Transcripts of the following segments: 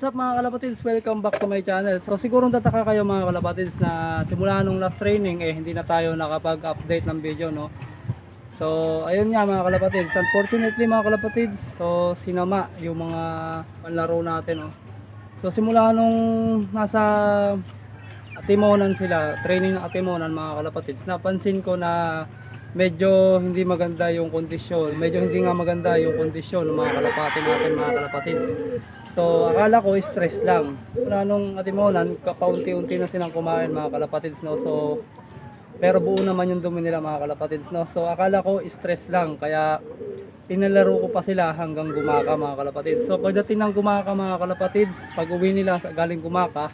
What's up mga kalapatids? Welcome back to my channel. So siguro tataka kayo mga kalapatids na simula nung last training eh hindi na tayo nakapag-update ng video no. So ayun nga mga kalapatids. Unfortunately mga kalapatids, so sinama yung mga panlaro natin no. So simula nung nasa Atimonan sila, training ng Atimonan mga kalapatids, napansin ko na medyo hindi maganda yung kondisyon. Medyo hindi nga maganda yung kondisyon ng mga kalapati natin mga kalapatids. So akala ko stress lang. Mula nung Atimonan, kapaunti-unti na silang kumain mga kalapatids no. So pero buo naman yung dumi nila mga kalapatids no. So akala ko stress lang kaya pinalaro ko pa sila hanggang gumaka mga kalapatids. So pagdating ng gumaka mga kalapatids, pag uwi nila galing gumaka,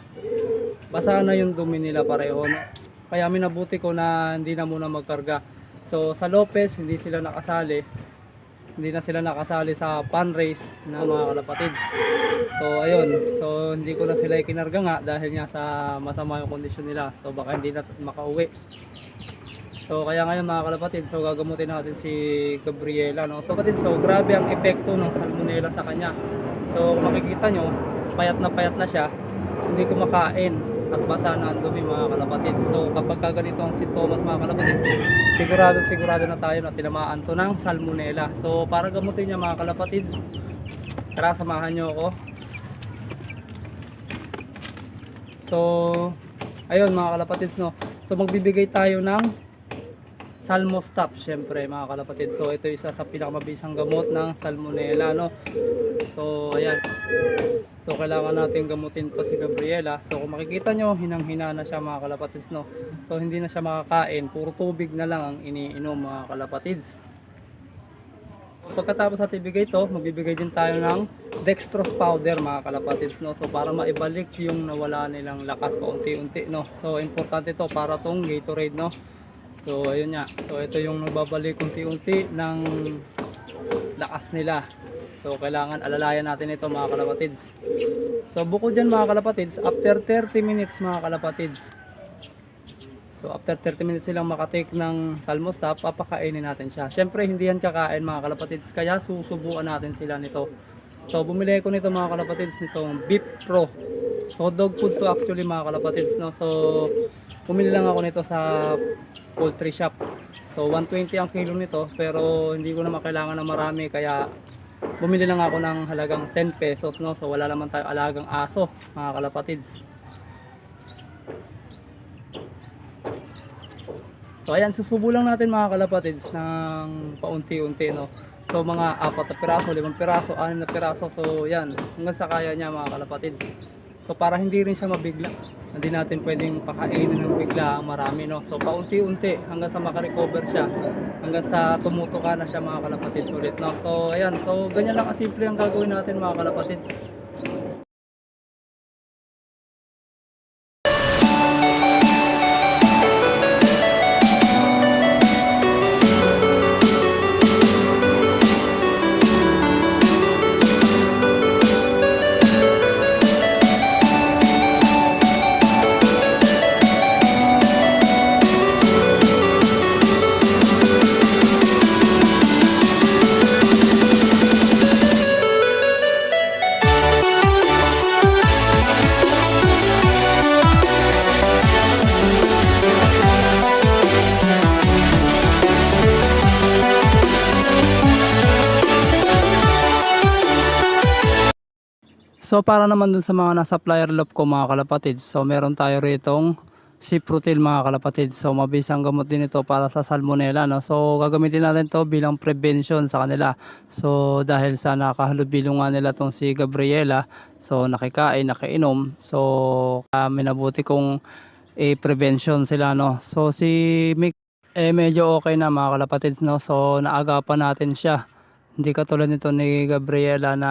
basa na yung dumi nila pareho. No? Kaya minabuti ko na hindi na muna magkarga. So sa Lopez, hindi sila nakasali. Hindi na sila nakasali sa pan race na mga kalapatids. So ayun, so hindi ko na sila ikinarga nga dahil nga sa masama yung kondisyon nila. So baka hindi na makauwi. So kaya ngayon mga kalapatid, so gagamutin natin si Gabriela no. So kapatid, so grabe ang epekto ng salmonella sa kanya. So makikita nyo, payat na payat na siya, hindi kumakain at basa na ang dumi mga kalapatid. So kapag ka ganito ang sintomas mga kalapatid, sigurado sigurado na tayo na tinamaan to ng salmonella. So para gamutin niya mga kalapatid, tara samahan nyo ako. So ayun mga kalapatids no. So magbibigay tayo ng Salmostop syempre mga kalapatid. So ito isa sa pinakamabisang gamot ng salmonella no. So ayan. So kailangan natin gamutin pa si Gabriela. So kung makikita nyo, hinang-hina na siya mga kalapatids no. So hindi na siya makakain, puro tubig na lang ang iniinom mga kalapatids. Pagkatapos natin ibigay ito, magbibigay din tayo ng dextrose powder mga kalapatids no. So para maibalik yung nawala nilang lakas paunti-unti no. So importante ito para tong Gatorade no. So ayun nga. So ito yung nagbabalik unti-unti ng lakas nila. So kailangan alalayan natin ito mga kalapatids. So bukod dyan mga kalapatids, after 30 minutes mga kalapatids. So after 30 minutes silang makatake ng salmostop, papakainin natin siya. Siyempre hindi yan kakain mga kalapatids, kaya susubuan natin sila nito. So bumili ko nito mga kalapatids nitong Beef Pro. So dog food to actually mga kalapatids no. So bumili lang ako nito sa poultry shop. So 120 ang kilo nito pero hindi ko naman kailangan ng marami kaya bumili lang ako ng halagang 10 pesos no. So wala naman tayo alagang aso mga kalapatids. So ayan, susubo lang natin mga kalapatids ng paunti-unti no. So mga apat na piraso, limang piraso, anim na piraso. So yan, hanggang sa kaya niya mga kalapatids. So para hindi rin siya mabigla, hindi natin pwedeng pakainin ng bigla ang marami no. So paunti-unti hanggang sa makarecover siya, hanggang sa tumutuka na siya mga kalapatids ulit no. So ayan, so ganyan lang kasimple ang gagawin natin mga kalapatids. So para naman dun sa mga nasa flyer loop ko mga kalapatid, so meron tayo ritong Ciprotil mga kalapatid. So mabisang gamot din ito para sa salmonella. No? So gagamitin natin to bilang prevention sa kanila. So dahil sa nakahalubilo nga nila tong si Gabriela, so nakikain, nakainom. So uh, minabuti kong i-prevention sila. No? So si Mick eh medyo okay na mga kalapatids. No? So naagapan natin siya. Hindi katulad nito ni Gabriela na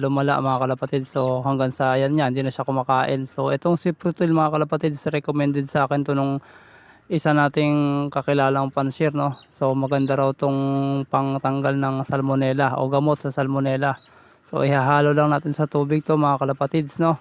lumala mga kalapatid. So hanggang sa ayan niya, hindi na siya kumakain. So itong si Frutil mga kalapatid, recommended sa akin to nung isa nating kakilalang panshir no. So maganda raw tong pangtanggal ng salmonella o gamot sa salmonella. So ihahalo lang natin sa tubig to mga kalapatids no.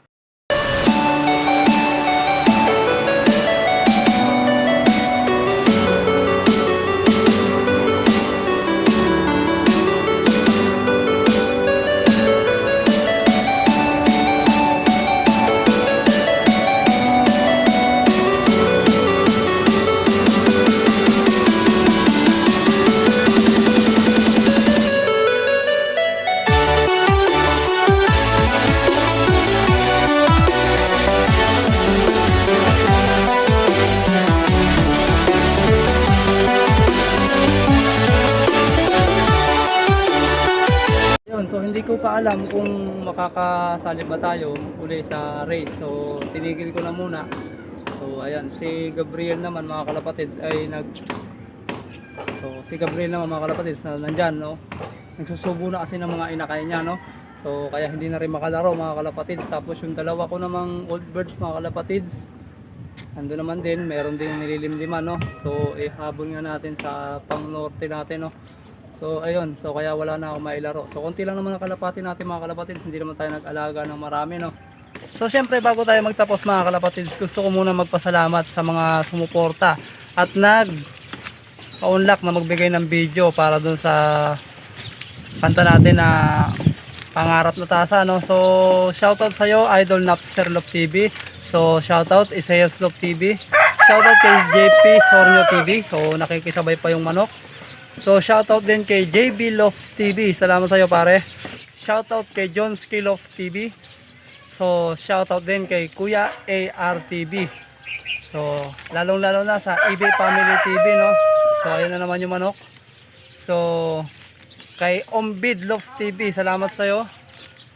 Pa alam kung makakasali ba tayo uli sa race. So tinigil ko na muna. So ayan, si Gabriel naman mga kalapatids ay nag So si Gabriel naman mga kalapatids na nandyan no. Nagsusubo na kasi ng mga inakay niya no. So kaya hindi na rin makalaro mga kalapatids. Tapos yung dalawa ko namang old birds mga kalapatids. Ando naman din, meron din nililimliman no. So ihabol nga natin sa pang norte natin no. So ayun, so kaya wala na ako mailaro. So konti lang naman ang kalapati natin mga kalapatids, hindi naman tayo nag-alaga ng marami no. So syempre bago tayo magtapos mga kalapatids, gusto ko muna magpasalamat sa mga sumuporta at nag pa-unlock na magbigay ng video para dun sa kanta natin na pangarap na tasa no. So shoutout sa iyo Idol Napster Love TV. So shoutout Isaias Love TV. Shoutout kay JP Sornio TV. So nakikisabay pa yung manok. So shoutout din kay JB Love TV. Salamat sa iyo pare. Shoutout kay John Skill Love TV. So shoutout din kay Kuya ARTV. So lalong lalo na sa eBay Family TV no. So ayun na naman yung manok. So kay Ombid Love TV, salamat sa iyo.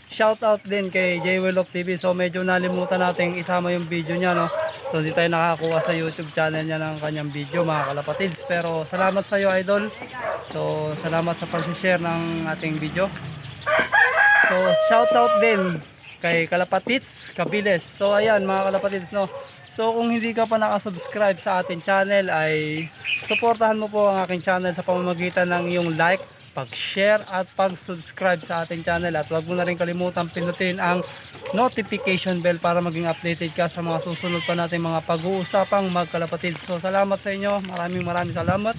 Shoutout din kay JW Love TV. So medyo nalimutan nating isama yung video niya no. So hindi tayo nakakuha sa YouTube channel niya ng kanyang video mga kalapatids. Pero salamat sa iyo idol. So salamat sa pag-share ng ating video. So shoutout din kay Kalapatids Kabiles. So ayan mga Kalapatids no. So kung hindi ka pa nakasubscribe sa ating channel ay suportahan mo po ang aking channel sa pamamagitan ng iyong like, pag-share at pag-subscribe sa ating channel at huwag mo na rin kalimutan pindutin ang notification bell para maging updated ka sa mga susunod pa nating mga pag-uusapang magkalapatids. So salamat sa inyo. Maraming maraming salamat.